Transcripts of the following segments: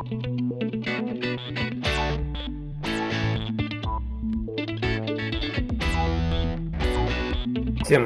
Всем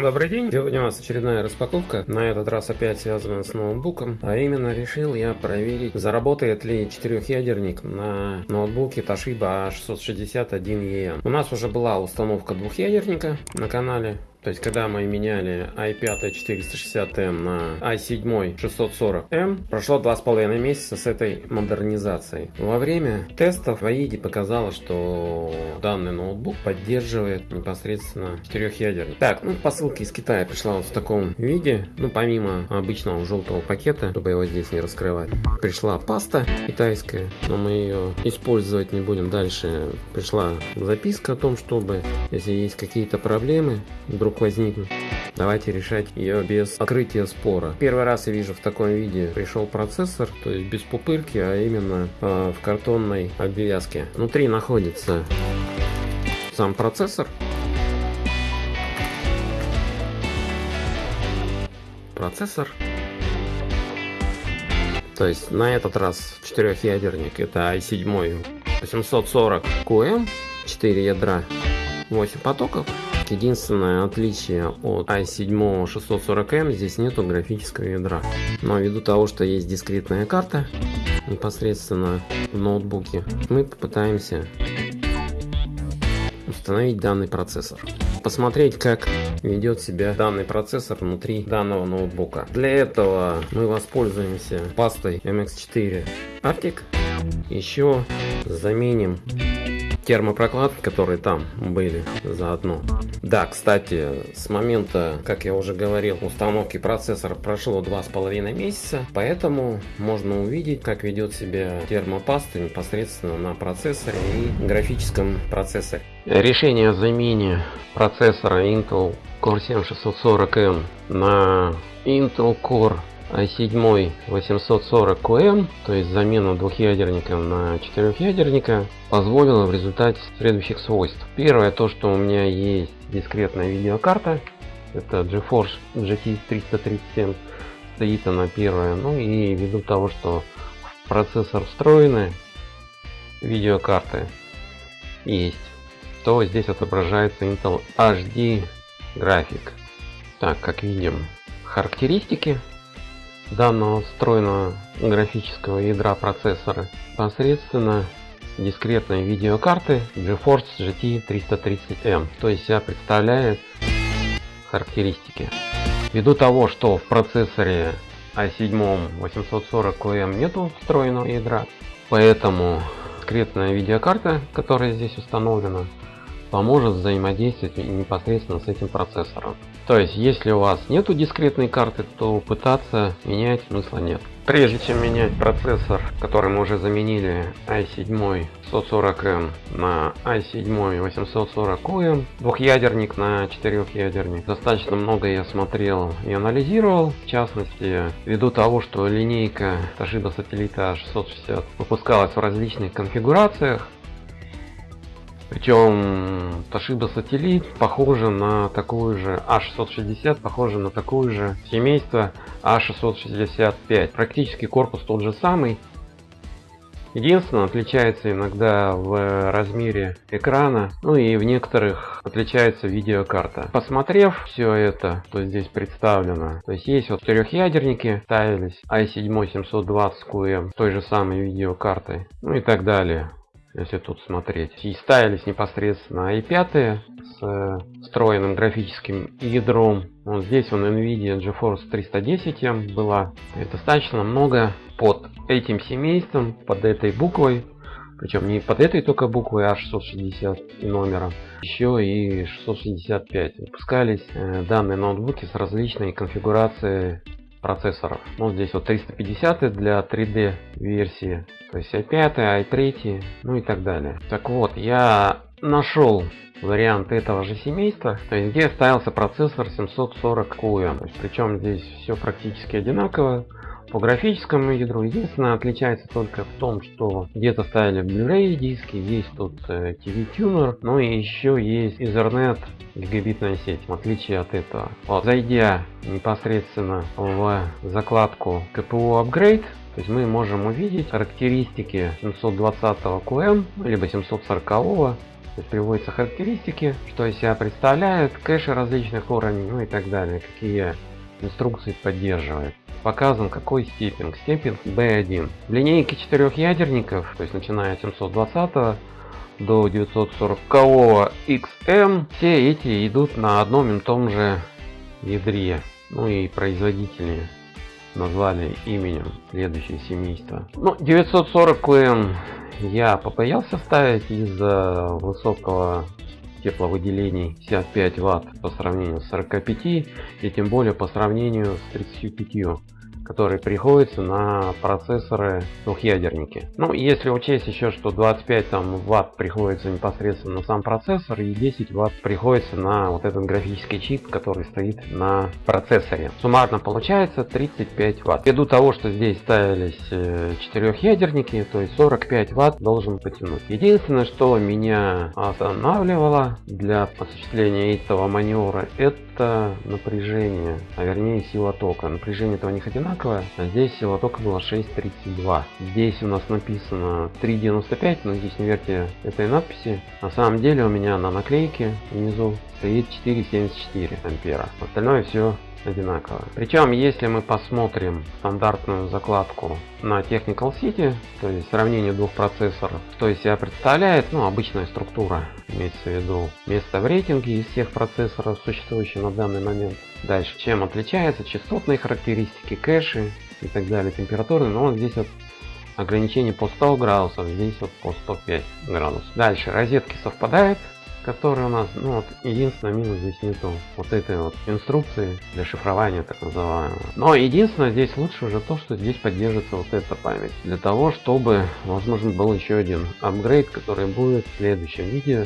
добрый день! Сегодня у нас очередная распаковка, на этот раз опять связана с ноутбуком, а именно решил я проверить, заработает ли четырехъядерник на ноутбуке Toshiba A661EM. У нас уже была установка двухъядерника на канале, то есть, когда мы меняли i5 460M на i7 640M, прошло два с половиной месяца с этой модернизацией. Во время тестов в AIDE показалось, что данный ноутбук поддерживает непосредственно четырехъядерник. Так, ну по ссылке из Китая пришла вот в таком виде, ну помимо обычного желтого пакета, чтобы его здесь не раскрывать, пришла паста китайская, но мы ее использовать не будем дальше. Пришла записка о том, чтобы, если есть какие-то проблемы, вдруг вдруг возникнет. Давайте решать ее без открытия спора. Первый раз я вижу в таком виде пришел процессор, то есть без пупырки, а именно э, в картонной обвязке. Внутри находится сам процессор. Процессор. То есть на этот раз четырехъядерник это i7 840QM, 4 ядра, 8 потоков. Единственное отличие от i7 640M, здесь нету графического ядра. Но ввиду того, что есть дискретная карта непосредственно в ноутбуке, мы попытаемся установить данный процессор. Посмотреть, как ведет себя данный процессор внутри данного ноутбука. Для этого мы воспользуемся пастой MX4 Arctic. Еще заменим термопрокладки, которые там были заодно. Да, кстати, с момента, как я уже говорил, установки процессора прошло два с половиной месяца, поэтому можно увидеть, как ведет себя термопаста непосредственно на процессоре и графическом процессоре. Решение о замене процессора Intel Core 7640M на Intel Core i7 840QM, то есть замена двухъядерника на четырехъядерника, позволила в результате следующих свойств. Первое, то что у меня есть дискретная видеокарта, это GeForce GT 337, стоит она первая, ну и ввиду того, что в процессор встроены видеокарты есть, то здесь отображается Intel HD график. Так, как видим, характеристики данного встроенного графического ядра процессора посредственно дискретной видеокарты GeForce GT 330M. То есть себя представляет характеристики. Ввиду того, что в процессоре i7 840QM нету встроенного ядра, поэтому дискретная видеокарта, которая здесь установлена, поможет взаимодействовать непосредственно с этим процессором. То есть, если у вас нету дискретной карты, то пытаться менять смысла нет. Прежде чем менять процессор, который мы уже заменили i7 140M на i7 840M, двухъядерник на четырехъядерник, достаточно много я смотрел и анализировал. В частности, ввиду того, что линейка Toshiba Satellite A660 выпускалась в различных конфигурациях, причем Toshiba Satellite похоже на такую же A660, похоже на такую же семейство A665. Практически корпус тот же самый. Единственное, отличается иногда в размере экрана, ну и в некоторых отличается видеокарта. Посмотрев все это, что здесь представлено, то есть есть вот четырехъядерники ставились, i7 720QM той же самой видеокартой, ну и так далее если тут смотреть. И ставились непосредственно i5 с э, встроенным графическим ядром. Вот здесь он NVIDIA GeForce 310 была. И достаточно много под этим семейством, под этой буквой. Причем не под этой только буквой А660 и номером, еще и 665. Выпускались э, данные ноутбуки с различной конфигурацией процессоров. Ну, здесь вот 350 для 3D версии, то есть i5, i3, ну и так далее. Так вот, я нашел вариант этого же семейства, то есть где ставился процессор 740 QM. Причем здесь все практически одинаково по графическому ядру. Единственное, отличается только в том, что где-то ставили Blu-ray диски, есть тут э, TV Tuner, ну и еще есть Ethernet гигабитная сеть, в отличие от этого. Вот, зайдя непосредственно в закладку KPU Upgrade, то есть мы можем увидеть характеристики 720 QM, либо 740 то есть приводятся характеристики, что из себя представляют, кэши различных уровней, ну и так далее, какие инструкции поддерживает. Показан какой степинг, степинг B1. В линейке четырех ядерников, то есть начиная от 720 до 940 XM, все эти идут на одном и том же ядре. Ну и производители назвали именем следующее семейство. Ну, 940 QM я побоялся ставить из-за высокого тепловыделений 55 Вт по сравнению с 45 и тем более по сравнению с 35 который приходится на процессоры двухъядерники. Ну, если учесть еще, что 25 там, ватт приходится непосредственно на сам процессор и 10 ватт приходится на вот этот графический чип, который стоит на процессоре. Суммарно получается 35 ватт. Ввиду того, что здесь ставились э, четырехъядерники, то есть 45 ватт должен потянуть. Единственное, что меня останавливало для осуществления этого маневра, это напряжение, а вернее сила тока. Напряжение этого не одинаковое одинаковая. А здесь сила тока была 6.32. Здесь у нас написано 3.95, но здесь не верьте этой надписи. На самом деле у меня на наклейке внизу стоит 4.74 ампера. Остальное все одинаково. Причем, если мы посмотрим стандартную закладку на Technical City, то есть сравнение двух процессоров, что из себя представляет, ну, обычная структура, имеется в виду место в рейтинге из всех процессоров, существующих на данный момент. Дальше, чем отличается, частотные характеристики, кэши и так далее, температуры, но вот здесь вот ограничение по 100 градусов, здесь вот по 105 градусов. Дальше, розетки совпадают, который у нас, ну вот, единственное минус здесь нету вот этой вот инструкции для шифрования так называемого. Но единственное здесь лучше уже то, что здесь поддерживается вот эта память. Для того, чтобы, возможно, был еще один апгрейд, который будет в следующем видео,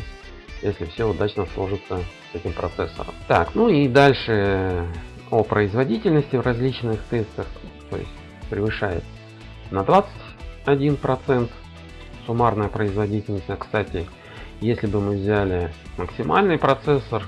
если все удачно сложится с этим процессором. Так, ну и дальше о производительности в различных тестах, то есть превышает на 21% суммарная производительность, а кстати, если бы мы взяли максимальный процессор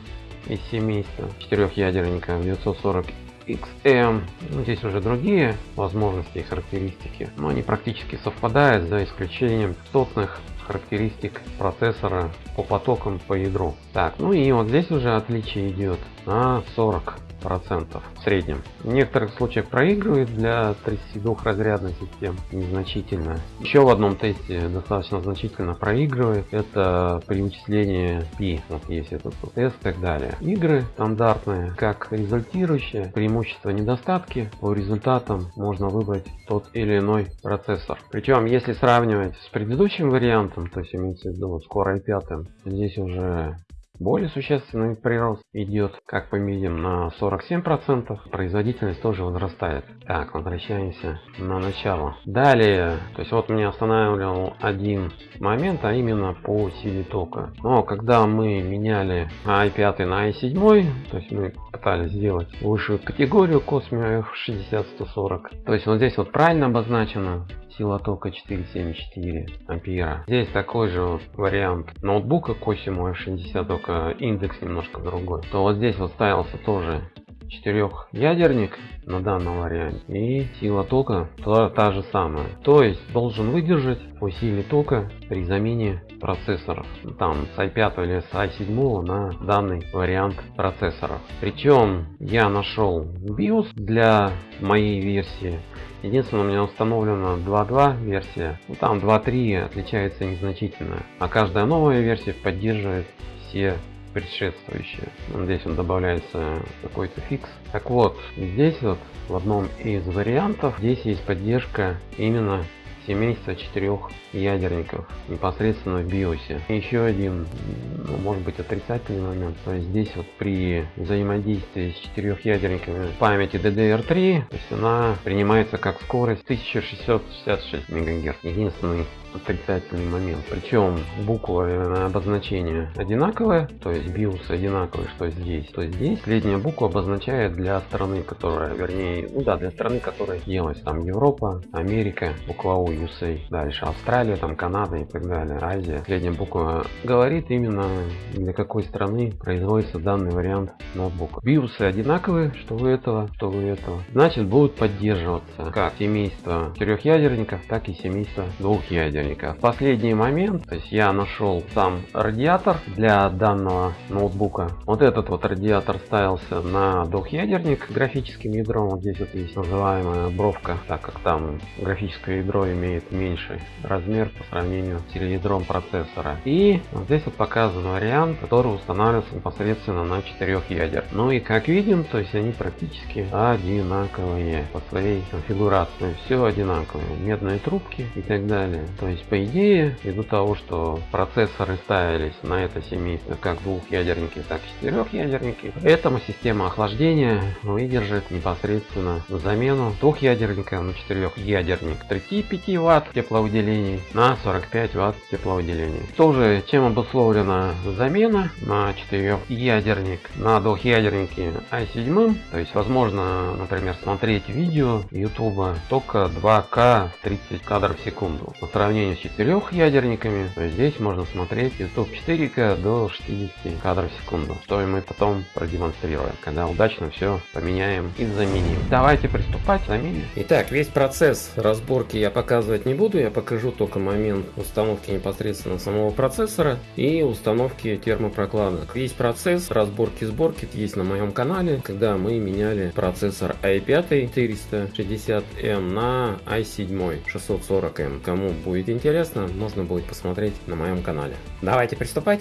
из семейства четырехъядерника 940 XM, ну, здесь уже другие возможности и характеристики, но они практически совпадают за исключением частотных характеристик процессора по потокам по ядру. Так, ну и вот здесь уже отличие идет на 40 процентов в среднем. В некоторых случаях проигрывает для 32 разрядной систем незначительно. Еще в одном тесте достаточно значительно проигрывает. Это при вычислении пи. Вот есть этот тест и так далее. Игры стандартные, как результирующие, преимущества, недостатки. По результатам можно выбрать тот или иной процессор. Причем, если сравнивать с предыдущим вариантом, то есть имеется в виду с Core i5, здесь уже более существенный прирост идет, как мы видим, на 47%. Производительность тоже возрастает. Так, возвращаемся на начало. Далее, то есть вот меня останавливал один момент, а именно по силе тока. Но когда мы меняли i5 на i7, то есть мы пытались сделать высшую категорию Cosmio F60-140. То есть вот здесь вот правильно обозначено сила тока 474 ампера. Здесь такой же вариант ноутбука Cosimo F60, только индекс немножко другой. То вот здесь вот ставился тоже четырехъядерник на данном варианте и сила тока та, та же самая то есть должен выдержать по силе тока при замене процессоров там с i5 или с i7 на данный вариант процессоров причем я нашел BIOS для моей версии Единственное, у меня установлена 2.2 версия. Ну, там 2.3 отличается незначительно. А каждая новая версия поддерживает все предшествующие. Здесь он добавляется какой-то фикс. Так вот, здесь вот в одном из вариантов здесь есть поддержка именно семейства четырех ядерников непосредственно в биосе. Еще один, ну, может быть отрицательный момент, то есть здесь вот при взаимодействии с четырех ядерниками памяти DDR3, то есть она принимается как скорость 1666 МГц. Единственный отрицательный момент. Причем буквы обозначения одинаковые, то есть BIOS одинаковый, что здесь, то здесь. Средняя буква обозначает для страны, которая, вернее, ну да, для страны, которая делась там Европа, Америка, буква U, USA, дальше Австралия, там Канада и так далее, Азия. Средняя буква говорит именно для какой страны производится данный вариант ноутбука. BIOS одинаковые, что у этого, что у этого. Значит, будут поддерживаться как семейство четырехъядерников, так и семейство двухъядерников ядерника. В последний момент, то есть я нашел сам радиатор для данного ноутбука. Вот этот вот радиатор ставился на двухъядерник графическим ядром. Вот здесь вот есть называемая бровка, так как там графическое ядро имеет меньший размер по сравнению с ядром процессора. И вот здесь вот показан вариант, который устанавливается непосредственно на четырех ядер. Ну и как видим, то есть они практически одинаковые по своей конфигурации. Все одинаковые. Медные трубки и так далее. То есть по идее, ввиду того, что процессоры ставились на это семейство как двухъядерники, так и четырехъядерники, поэтому система охлаждения выдержит непосредственно замену двухъядерника на четырехъядерник 35 Вт тепловыделений на 45 Вт тепловыделений. Тоже чем обусловлена замена на четырехъядерник на двухъядернике i7, то есть возможно, например, смотреть видео YouTube только 2К 30 кадров в секунду. По сравнению сравнению с четырехъядерниками, то здесь можно смотреть YouTube 4К до 60 кадров в секунду, что мы потом продемонстрируем, когда удачно все поменяем и заменим. Давайте приступать к замене. Итак, весь процесс разборки я показывать не буду, я покажу только момент установки непосредственно самого процессора и установки термопрокладок. Весь процесс разборки сборки есть на моем канале, когда мы меняли процессор i5 460M на i7 640M. Кому будет интересно, можно будет посмотреть на моем канале. Давайте приступать.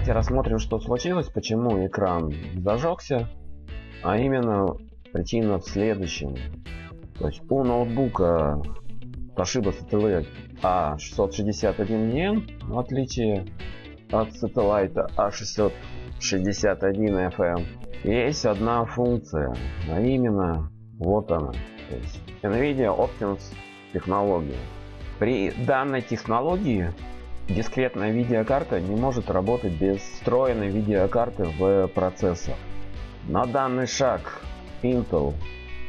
Давайте рассмотрим, что случилось, почему экран зажегся. А именно, причина в следующем. То есть у ноутбука Toshiba Satellite A661N, в отличие от Satellite A661FM, есть одна функция, а именно вот она. То есть NVIDIA Optimus технология. При данной технологии Дискретная видеокарта не может работать без встроенной видеокарты в процессор. На данный шаг Intel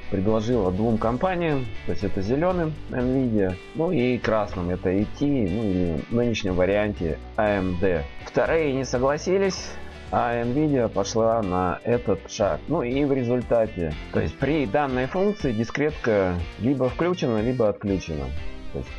предложила двум компаниям, то есть это зеленым Nvidia, ну и красным это AT, ну или в нынешнем варианте AMD. Вторые не согласились, а Nvidia пошла на этот шаг. Ну и в результате, то есть при данной функции дискретка либо включена, либо отключена.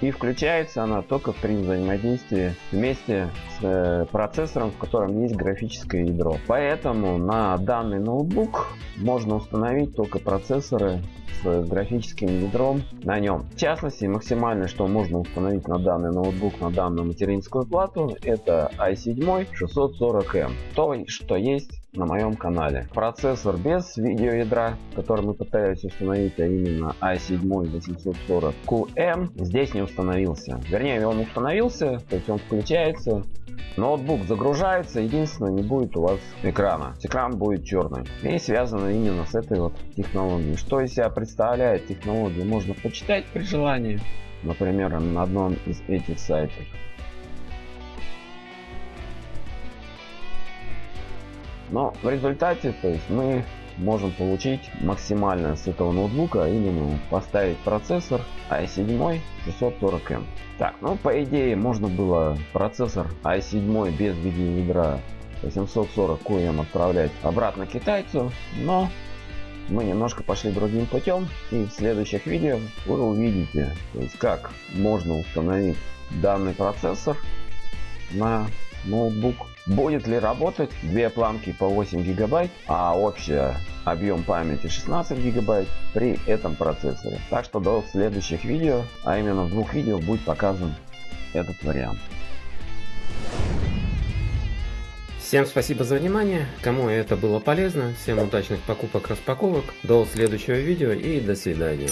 И включается она только при взаимодействии вместе с э, процессором, в котором есть графическое ядро. Поэтому на данный ноутбук можно установить только процессоры с графическим ядром на нем. В частности, максимально, что можно установить на данный ноутбук, на данную материнскую плату, это i7 640M. То, что есть на моем канале. Процессор без видеоядра, который мы пытались установить, а именно i7 840QM, здесь не установился. Вернее, он установился, то есть он включается, ноутбук загружается, единственное, не будет у вас экрана. Экран будет черный. И связано именно с этой вот технологией. Что из себя представляет технология, можно почитать при желании. Например, на одном из этих сайтов. Но в результате то есть мы можем получить максимально с этого ноутбука, именно поставить процессор i7 640M. Так, ну по идее можно было процессор i7 без видеоядра 840QM отправлять обратно китайцу, но мы немножко пошли другим путем и в следующих видео вы увидите, то есть как можно установить данный процессор на ноутбук. Будет ли работать две планки по 8 гигабайт, а общий объем памяти 16 гигабайт при этом процессоре. Так что до следующих видео, а именно в двух видео будет показан этот вариант. Всем спасибо за внимание, кому это было полезно, всем удачных покупок распаковок, до следующего видео и до свидания.